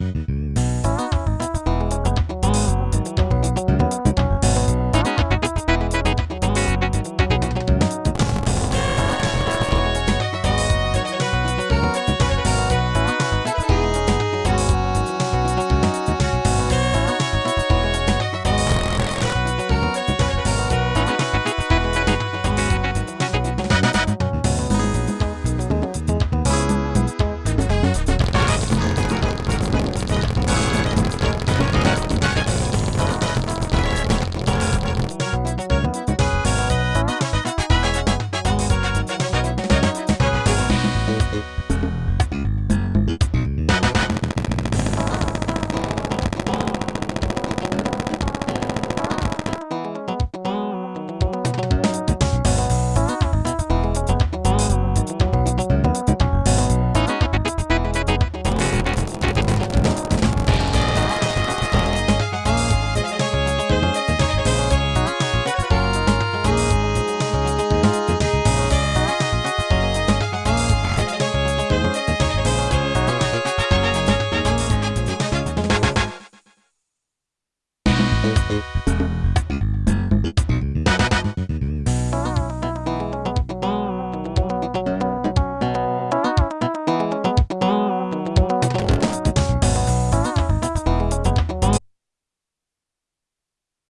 Mm-hmm. Música